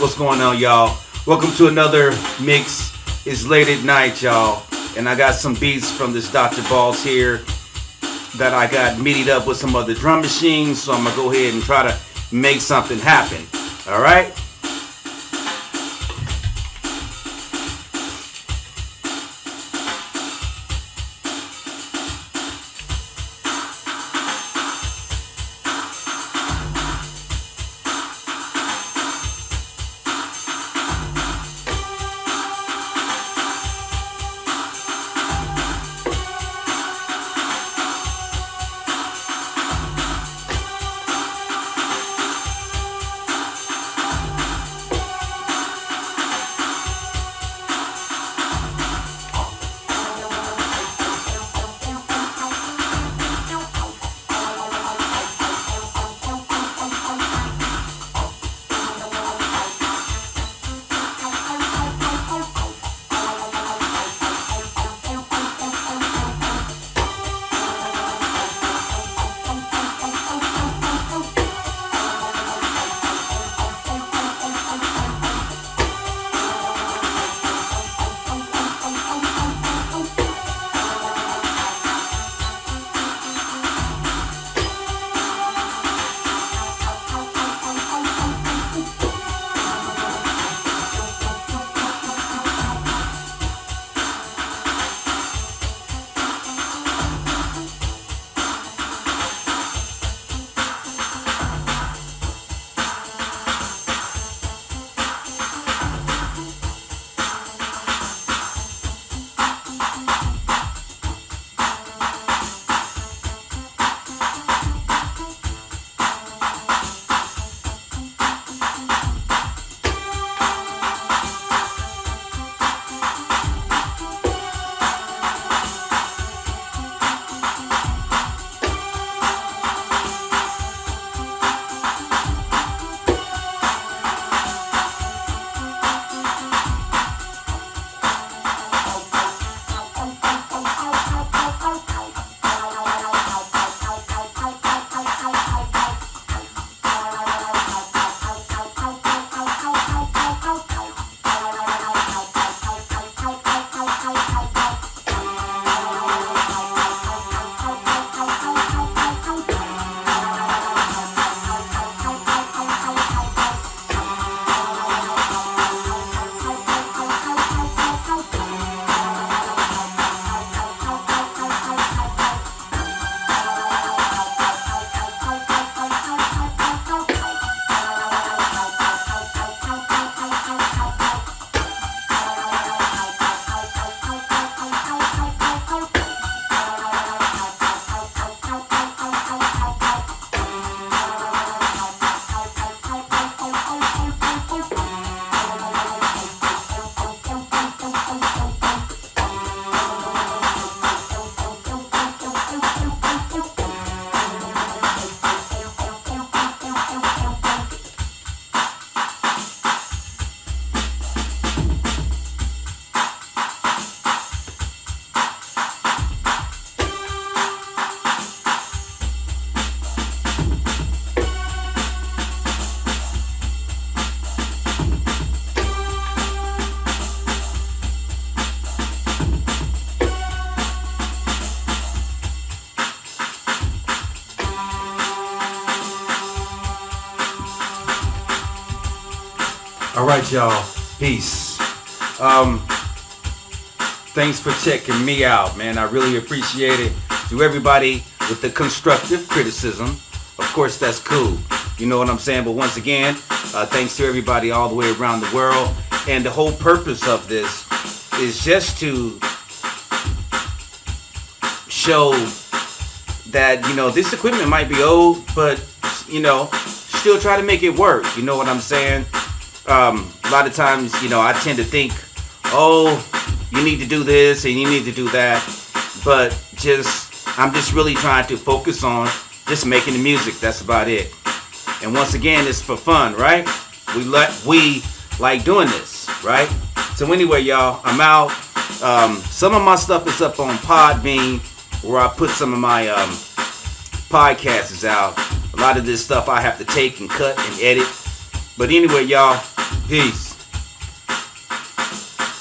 What's going on, y'all? Welcome to another mix. It's late at night, y'all, and I got some beats from this Dr. Balls here that I got MIDI'd up with some other drum machines. So I'm gonna go ahead and try to make something happen. All right. All right, y'all. Peace. Um, thanks for checking me out, man. I really appreciate it. To everybody with the constructive criticism, of course, that's cool. You know what I'm saying? But once again, uh, thanks to everybody all the way around the world. And the whole purpose of this is just to show that, you know, this equipment might be old, but, you know, still try to make it work. You know what I'm saying? Um, a lot of times, you know, I tend to think, oh, you need to do this and you need to do that. But just, I'm just really trying to focus on just making the music. That's about it. And once again, it's for fun, right? We let we like doing this, right? So anyway, y'all, I'm out. Um, some of my stuff is up on Podbean, where I put some of my um, podcasts out. A lot of this stuff I have to take and cut and edit. But anyway, y'all, Peace.